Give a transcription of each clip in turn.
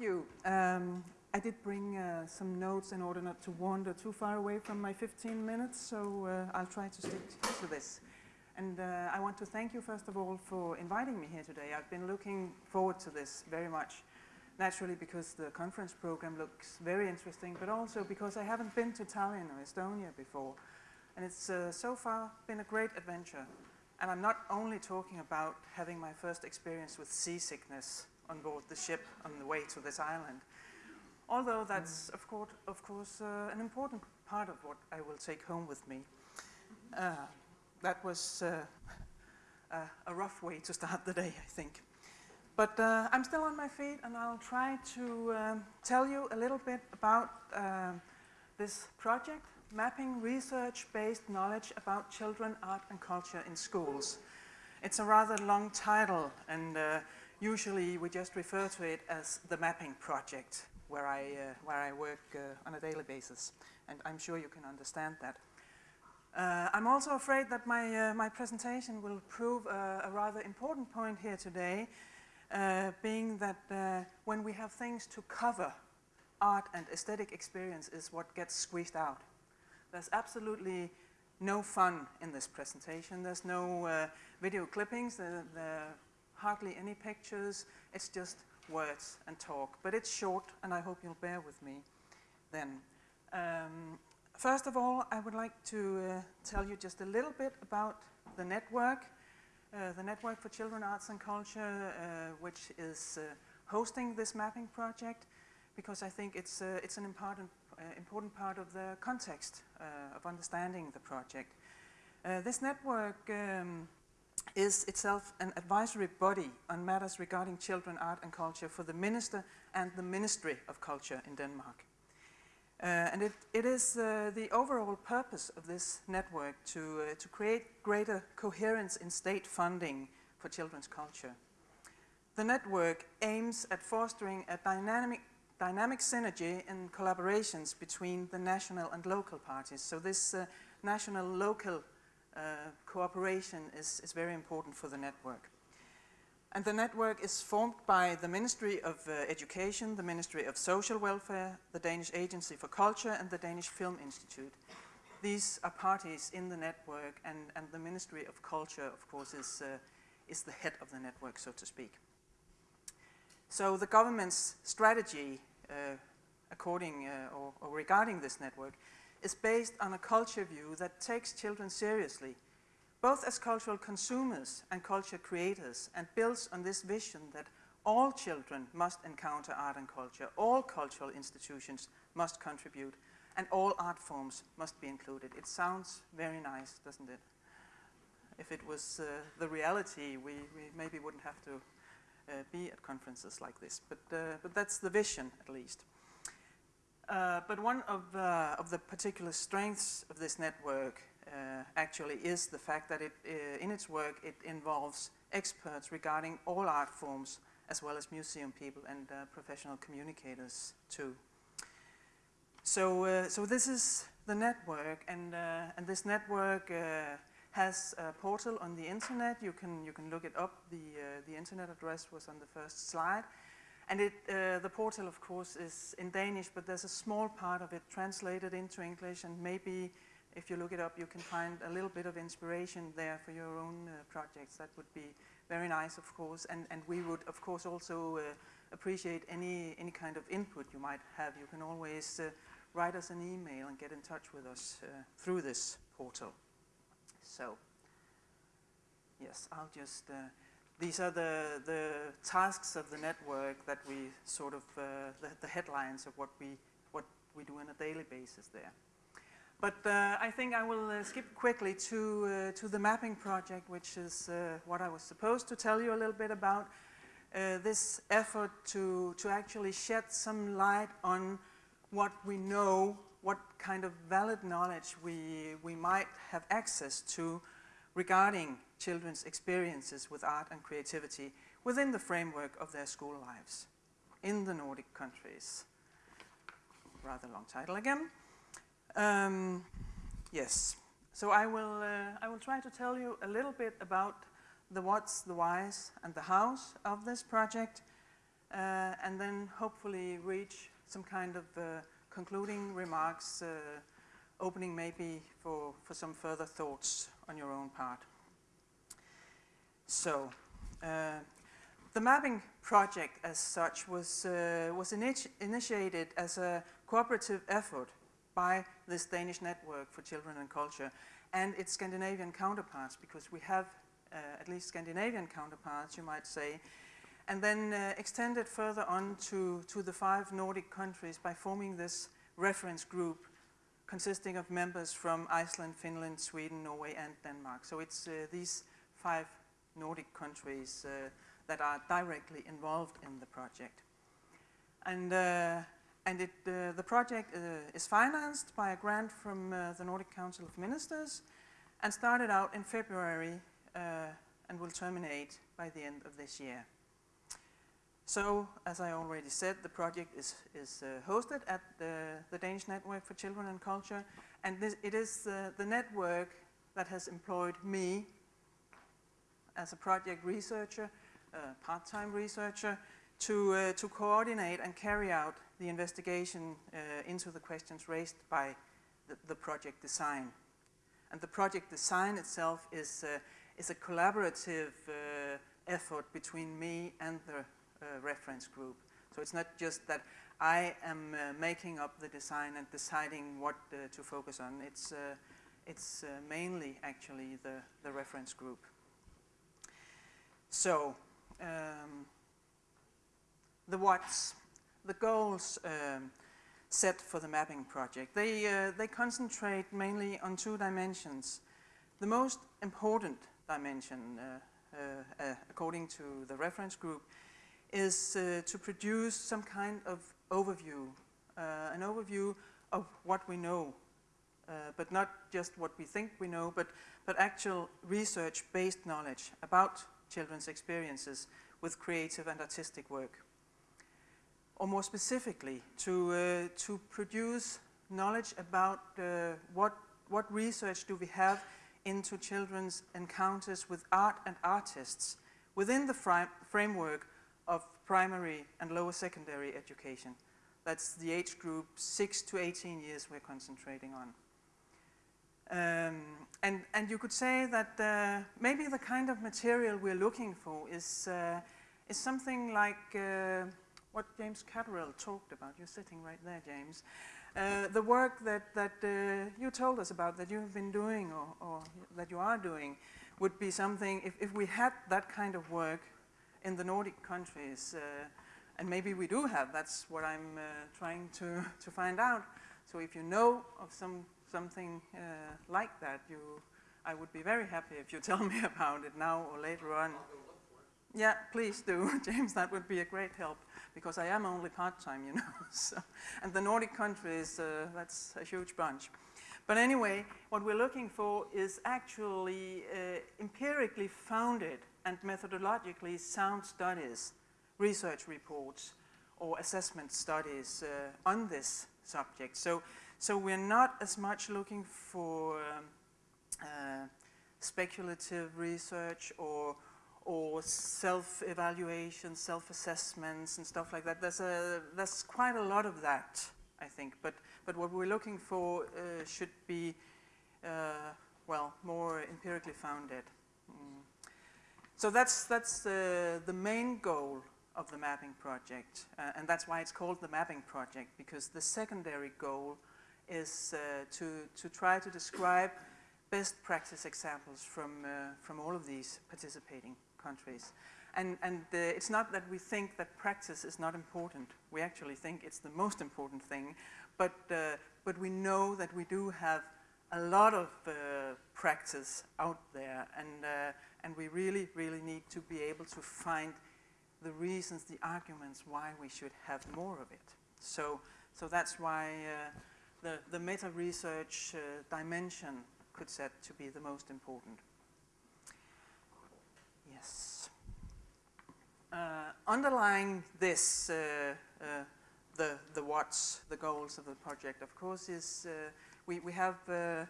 you. Um, I did bring uh, some notes in order not to wander too far away from my 15 minutes, so uh, I'll try to stick to this. And uh, I want to thank you, first of all, for inviting me here today. I've been looking forward to this very much, naturally because the conference program looks very interesting, but also because I haven't been to Tallinn or Estonia before. And it's uh, so far been a great adventure. And I'm not only talking about having my first experience with seasickness on board the ship on the way to this island, although that's, of course, of course uh, an important part of what I will take home with me. Uh, that was uh, a rough way to start the day, I think. But uh, I'm still on my feet and I'll try to um, tell you a little bit about uh, this project, Mapping Research-Based Knowledge About Children, Art and Culture in Schools. It's a rather long title and uh, usually we just refer to it as the Mapping Project where I, uh, where I work uh, on a daily basis. And I'm sure you can understand that. Uh, I'm also afraid that my, my presentation will prove a, a, rather important point here today, being that when we have things to cover, art and aesthetic experience is what gets squeezed out. There's absolutely no fun in this presentation. There's no uh, video clippings, there, are hardly any pictures. It's just words and talk, but it's short and I hope you'll bear with me then. Um, first of all, I would like to uh, tell you just a little bit about the network, uh, the Network for Children, Arts and Culture, uh, which is uh, hosting this mapping project, because I think it's, uh, it's an important, uh, important part of the context of understanding the project. this network um, is itself an advisory body on matters regarding children, art and culture for the Minister and the Ministry of Culture in Denmark. Uh, and it, it is uh, the overall purpose of this network to, uh, to create greater coherence in state funding for children's culture. The network aims at fostering a dynamic, dynamic synergy and collaborations between the national and local parties. So this uh, national-local uh, cooperation is, is very important for the network. And the network is formed by the Ministry of uh, Education, the Ministry of Social Welfare, the Danish Agency for Culture and the Danish Film Institute. These are parties in the network and, and the Ministry of Culture, of course, is, uh, is the head of the network, so to speak. So the government's strategy uh, according uh, or, or regarding this network is based on a culture view that takes children seriously, both as cultural consumers and culture creators, and builds on this vision that all children must encounter art and culture, all cultural institutions must contribute, and all art forms must be included. It sounds very nice, doesn't it? If it was uh, the reality, we, we, maybe wouldn't have to uh, be at conferences like this, but, uh, but that's the vision, at least. Uh, but one of, uh, of the particular strengths of this network uh, actually is the fact that it, uh, in its work it involves experts regarding all art forms as well as museum people and uh, professional communicators too. So, so this is the network and, and this network has a portal on the internet. You can, you can look it up. The, the internet address was on the first slide. And it, uh, the portal, of course, is in Danish, but there's a small part of it translated into English, and maybe if you look it up, you can find a little bit of inspiration there for your own uh, projects. That would be very nice, of course, and, and we would, of course, also uh, appreciate any, any kind of input you might have. You can always uh, write us an email and get in touch with us uh, through this portal. So, yes, I'll just uh, these are the, the tasks of the network that we sort of, uh, the, the, headlines of what we, what we do on a daily basis there. But uh, I think I will uh, skip quickly to, uh, to the mapping project, which is uh, what I was supposed to tell you a little bit about. Uh, this effort to, to actually shed some light on what we know, what kind of valid knowledge we, we might have access to regarding children's experiences with art and creativity within the framework of their school lives in the Nordic countries. Rather long title again. Um, yes, so I will, uh, I will try to tell you a little bit about the what's, the whys, and the hows of this project. uh, and then hopefully reach some kind of uh, concluding remarks, uh, opening maybe for, for some further thoughts on your own part. So, uh, the mapping project as such was, uh, was initi initiated as a cooperative effort by this Danish Network for Children and Culture and its Scandinavian counterparts, because we have uh, at least Scandinavian counterparts, you might say, and then uh, extended further on to, to the five Nordic countries by forming this reference group consisting of members from Iceland, Finland, Sweden, Norway and Denmark. So it's uh, these five Nordic countries uh, that are directly involved in the project. And, uh, and it, uh, the project uh, is financed by a grant from the Nordic Council of Ministers and started out in February and will terminate by the end of this year. So, as I already said, the project is, is uh, hosted at the, the, Danish Network for Children and Culture, and this, it is uh, the network that has employed me as a project researcher part-time researcher to, uh, to coordinate and carry out the investigation uh, into the questions raised by the, the, project design. And the project design itself is, uh, is a collaborative uh, effort between me and the uh, reference group. So it's not just that I am uh, making up the design and deciding what to focus on. It's, it's mainly actually the, the reference group. So um, the what's, the goals um, set for the mapping project. They, uh, they concentrate mainly on two dimensions. The most important dimension, uh, uh, uh according to the reference group, is uh, to produce some kind of overview, uh, an overview of what we know, but not just what we think we know, but, but actual research-based knowledge about children's experiences with creative and artistic work. Or more specifically, to, uh, to produce knowledge about uh, what, what research do we have into children's encounters with art and artists within the framework of primary and lower secondary education. That's the age group 6 to 18 years we're concentrating on. Um, and, and you could say that uh, maybe the kind of material we're looking for is, uh, is something like uh, what James Catterall talked about. You're sitting right there, James. Uh, the work that, that uh, you told us about, that you've been doing or, or that you are doing, would be something, if, if we had that kind of work in the Nordic countries, uh, and maybe we do have, that's what I'm trying to, to find out. So if you know of some something uh, like that, you, I would be very happy if you tell me about it now or later on. Yeah, please do, James, that would be a great help because I am only part-time, you know. so, and the Nordic countries, uh, that's a huge bunch. But anyway, what we're looking for is actually uh, empirically founded and methodologically sound studies, research reports, or assessment studies uh, on this subject. So so we're not as much looking for um, uh, speculative research or or self-evaluation, self-assessments and stuff like that. There's, a, there's quite a lot of that, I think. But, but what we're looking for uh, should be, uh, well, more empirically founded. Mm. So that's, that's the, the main goal of the mapping project. Uh, and that's why it's called the mapping project, because the secondary goal is uh, to, to try to describe best practice examples from, uh, from all of these participating countries. And, and it's not that we think that practice is not important. We actually think it's the most important thing. But, uh, but we know that we do have a lot of uh, practice out there. And, uh, and we really, really need to be able to find the reasons, the arguments why we should have more of it. So, so that's why the, the meta-research uh, dimension could set to be the most important. Yes. Uh, underlying this, uh, uh the, the what's, the goals of the project, of course, is uh, we, we have uh,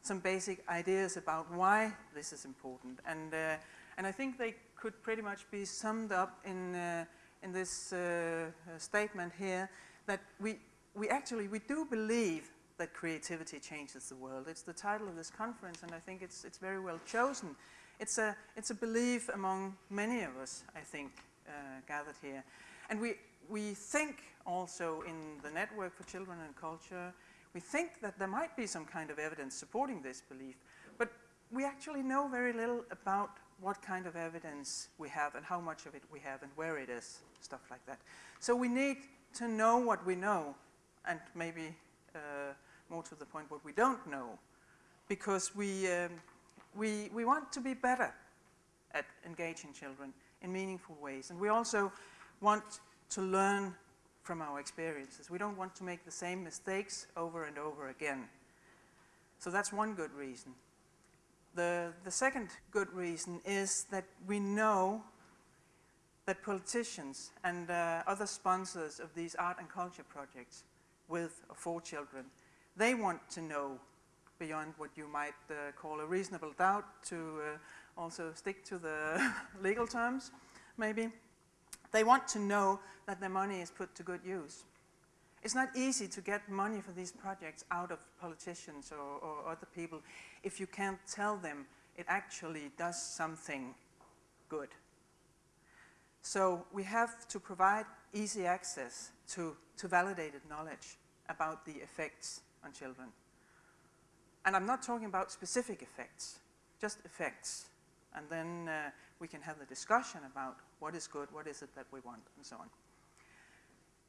some basic ideas about why this is important. And, and I think they could pretty much be summed up in, in this uh, statement here that we, we actually, we do believe that creativity changes the world. It's the title of this conference, and I think it's, it's very well chosen. It's a, it's a belief among many of us, I think, uh, gathered here. And we, we think also in the Network for Children and Culture, we think that there might be some kind of evidence supporting this belief, but we actually know very little about what kind of evidence we have and how much of it we have and where it is, stuff like that. So we need to know what we know and maybe uh, more to the point what we don't know because we, um, we, we want to be better at engaging children in meaningful ways. And we also want to learn from our experiences. We don't want to make the same mistakes over and over again. So that's one good reason. The, the second good reason is that we know that politicians and uh, other sponsors of these art and culture projects with or for children, they want to know beyond what you might uh, call a reasonable doubt to uh, also stick to the legal terms, maybe. They want to know that their money is put to good use. It's not easy to get money for these projects out of politicians or, or other people if you can't tell them it actually does something good. So we have to provide easy access to, to validated knowledge about the effects on children. And I'm not talking about specific effects, just effects. And then uh, we can have the discussion about what is good, what is it that we want, and so on.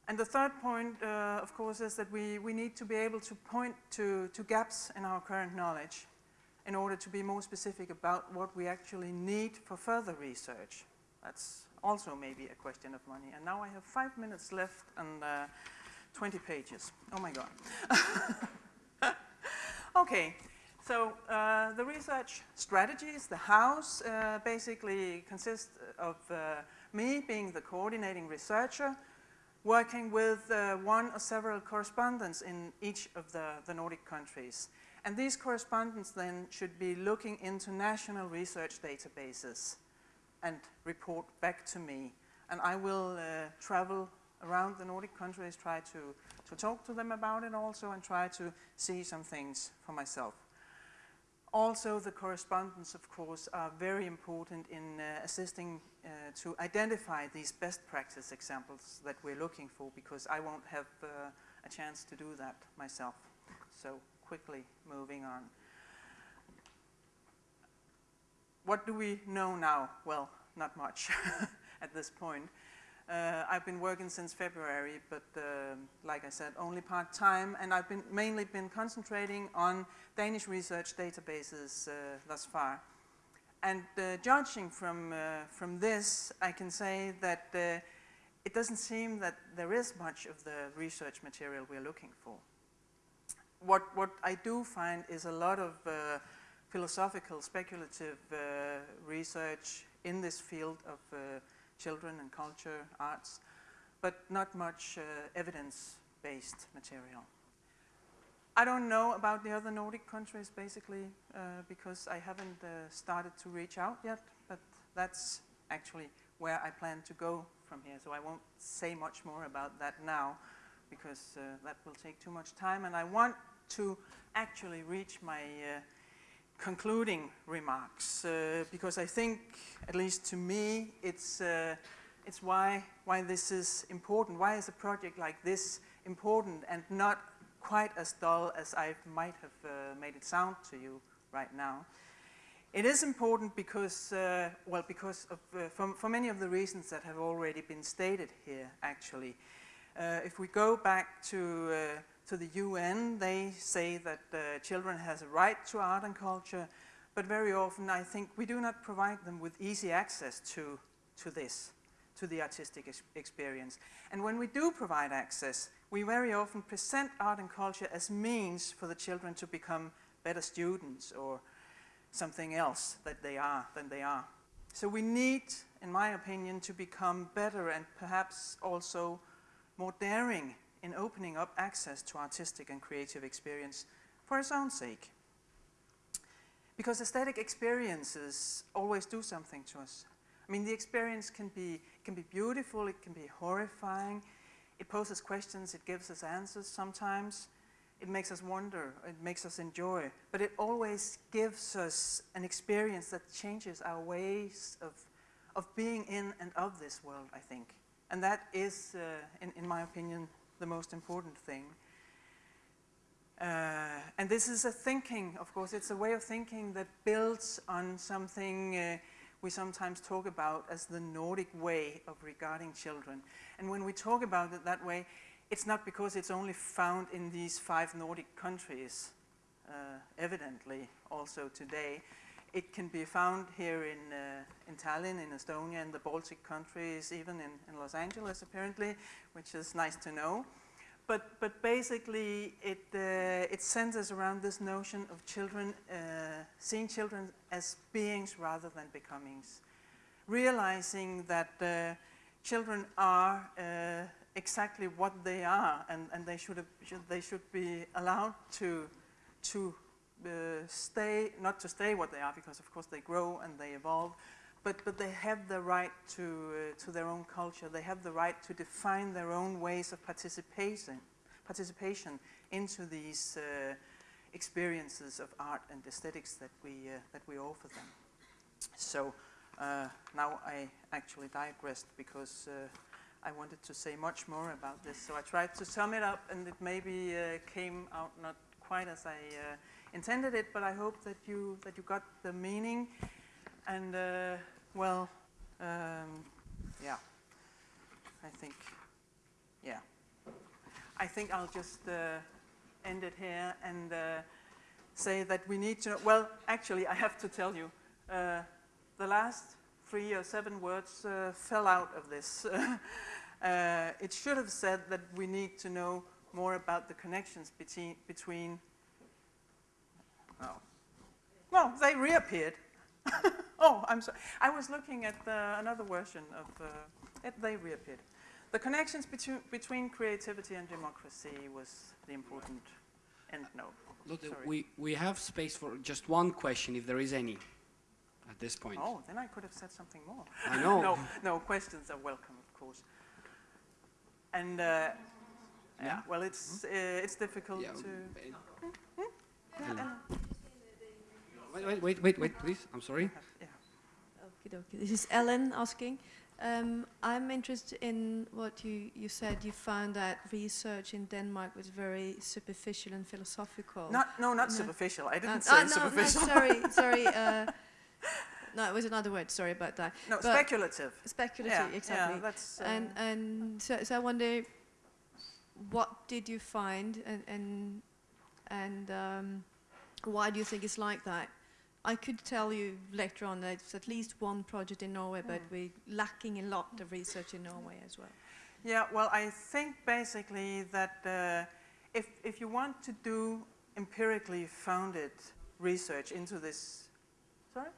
And the third point, uh, of course, is that we, we need to be able to point to, to gaps in our current knowledge in order to be more specific about what we actually need for further research. That's also maybe a question of money. And now I have five minutes left and uh, 20 pages. Oh my God. okay, so uh, the research strategies, the house, uh, basically consist of uh, me being the coordinating researcher, working with uh, one or several correspondents in each of the, the Nordic countries. And these correspondents then should be looking into national research databases and report back to me. And I will uh, travel around the Nordic countries, try to, to talk to them about it also and try to see some things for myself. Also, the correspondents, of course, are very important in uh, assisting uh, to identify these best practice examples that we're looking for because I won't have uh, a chance to do that myself. So quickly moving on. What do we know now? Well, not much at this point. Uh, I've been working since February, but uh, like I said, only part-time, and I've been mainly been concentrating on Danish research databases uh, thus far. And uh, judging from, uh, from this, I can say that uh, it doesn't seem that there is much of the research material we're looking for. What, what I do find is a lot of philosophical, speculative research in this field of children and culture, arts, but not much uh, evidence-based material. I don't know about the other Nordic countries basically uh, because I haven't uh, started to reach out yet, but that's actually where I plan to go from here. So I won't say much more about that now because uh, that will take too much time and I want to actually reach my uh, concluding remarks uh, because I think, at least to me, it's, uh, it's why, why this is important. Why is a project like this important and not quite as dull as I might have uh, made it sound to you right now? It is important because, uh, well, because of, uh, for, for many of the reasons that have already been stated here, actually. Uh, if we go back to to the UN, they say that uh, children has a right to art and culture, but very often I think we do not provide them with easy access to, to this, to the artistic ex experience. And when we do provide access, we very often present art and culture as means for the children to become better students or something else that they are, than they are. So we need, in my opinion, to become better and perhaps also more daring in opening up access to artistic and creative experience for its own sake. Because aesthetic experiences always do something to us. I mean, the experience can be, can be beautiful, it can be horrifying, it poses questions, it gives us answers sometimes, it makes us wonder, it makes us enjoy, but it always gives us an experience that changes our ways of, of being in and of this world, I think. And that is, uh, in, in my opinion, the most important thing. Uh, and this is a thinking, of course, it's a way of thinking that builds on something uh, we sometimes talk about as the Nordic way of regarding children. And when we talk about it that way, it's not because it's only found in these five Nordic countries, uh, evidently also today. It can be found here in, uh, in Tallinn, in Estonia, in the Baltic countries, even in, in Los Angeles apparently, which is nice to know. But, but basically, it, uh, it centers around this notion of children, uh, seeing children as beings rather than becomings. Realizing that uh, children are uh, exactly what they are and, and they, should, have, should, they should be allowed to, to stay, not to stay what they are because of course they grow and they evolve, but, but they have the right to, uh, to their own culture. They have the right to define their own ways of participation, participation into these uh, experiences of art and aesthetics that we, uh, that we offer them. So uh, now I actually digressed because uh, I wanted to say much more about this. So I tried to sum it up and it maybe uh, came out not quite as I intended it, but I hope that you, that you got the meaning and well, um, yeah, I think, yeah. I think I'll just uh, end it here and uh, say that we need to, well, actually, I have to tell you, uh, the last three or seven words uh, fell out of this. Uh, it should have said that we need to know more about the connections between, between oh, well, they reappeared. oh, I'm sorry. I was looking at another version of, uh, it, they reappeared. The connections between, between creativity and democracy was the important end note. Look, we, we have space for just one question, if there is any, at this point. Oh, then I could have said something more. I know. no, no, questions are welcome, of course. And, uh, yeah. yeah. well, it's, uh, it's difficult yeah. to... Hmm? Hmm? Yeah, Wait, wait, wait, wait, please. I'm sorry. Yeah. Okay, okay. This is Ellen asking. Um, I'm interested in what you, you said. You found that research in Denmark was very superficial and philosophical. Not, no, not no. superficial. I didn't uh, say uh, no, superficial. No, sorry, sorry. Uh, no, it was another word. Sorry about that. No, but speculative. Speculative, yeah, exactly. Yeah, that's, uh, and and so, so I wonder, what did you find, and and and um, why do you think it's like that? I could tell you later on that it's at least one project in Norway, mm. but hmm. we're lacking a lot of research in Norway as well. Yeah, well, I think basically that uh, if, if you want to do empirically founded research into this, sorry?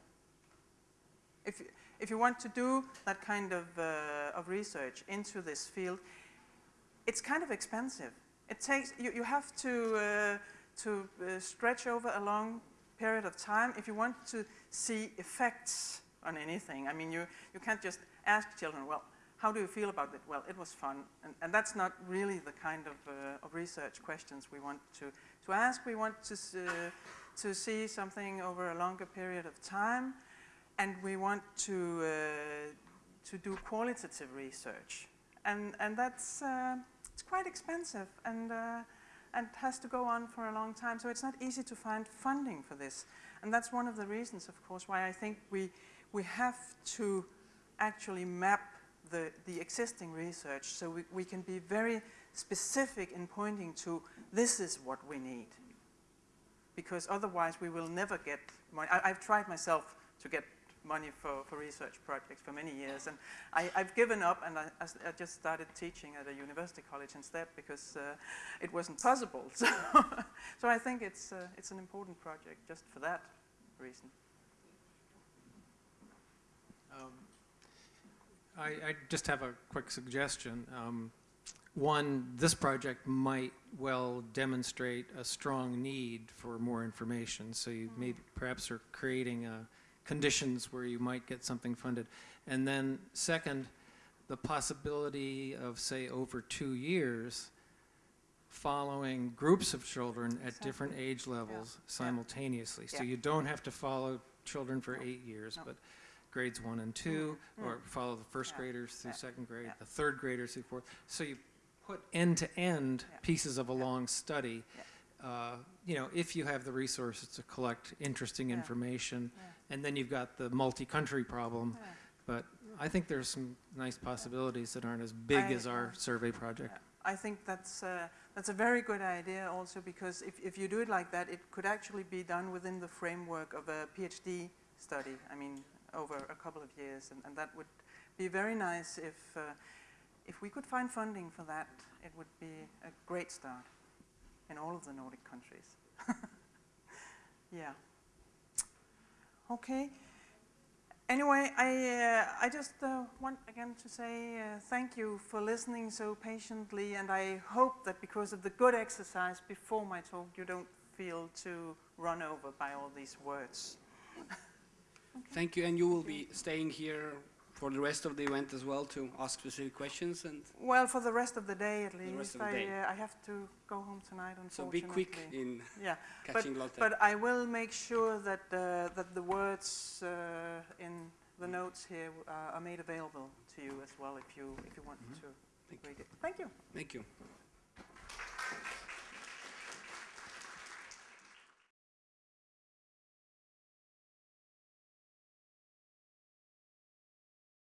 If, if you want to do that kind of, uh, of research into this field, it's kind of expensive. It takes, you, you have to, uh, to uh, stretch over a long period of time, if you want to see effects on anything, I mean, you, you can't just ask children, well, how do you feel about it? Well, it was fun. And, and that's not really the kind of, uh, of research questions we want to, to ask. We want to, uh, to see something over a longer period of time. And we want to, uh, to do qualitative research. And, and that's uh, it's quite expensive. And uh, and has to go on for a long time. So it's not easy to find funding for this. And that's one of the reasons, of course, why I think we, we have to actually map the, the existing research so we, we can be very specific in pointing to this is what we need. Because otherwise we will never get money. I, I've tried myself to get money for, for research projects for many years. And I, have given up and I, I, just started teaching at a university college instead because uh, it wasn't possible. So, so I think it's, uh, it's an important project just for that reason. Um, I, I, just have a quick suggestion. Um, one, this project might well demonstrate a strong need for more information. So you mm -hmm. may perhaps are creating a conditions where you might get something funded. And then second, the possibility of, say, over two years, following groups of children at different age levels simultaneously. So you don't have to follow children for No. eight years, No. but grades one and two, Mm. or follow the first Yeah. graders through Yeah. second grade, Yeah. the third graders through fourth. So you put end-to-end Yeah. pieces of a Yeah. long study, uh, you know, if you have the resources to collect interesting Yeah. information. Yeah. And then you've got the multi-country problem, Yeah. but I think there's some nice possibilities that aren't as big I- as our survey project. I think that's, uh, that's a very good idea also because if, if you do it like that, it could actually be done within the framework of a PhD study, I mean, over a couple of years. And, and that would be very nice if, uh, if we could find funding for that, it would be a great start in all of the Nordic countries. yeah. Okay. Anyway, I, uh, I just uh, want again to say uh, thank you for listening so patiently, and I hope that because of the good exercise before my talk, you don't feel too run over by all these words. Thank you, and you will be staying here for the rest of the event as well to ask specific questions, and Well, for the rest of the day at least, rest of the I, day. uh, I have to go home tonight, unfortunately. so be quick in Yeah, catching Lotte. but I will make sure that, uh, that the words uh, in the notes here uh, are made available to you as well if you, if you want Mhm. to Thank you. it. Thank you. Thank you.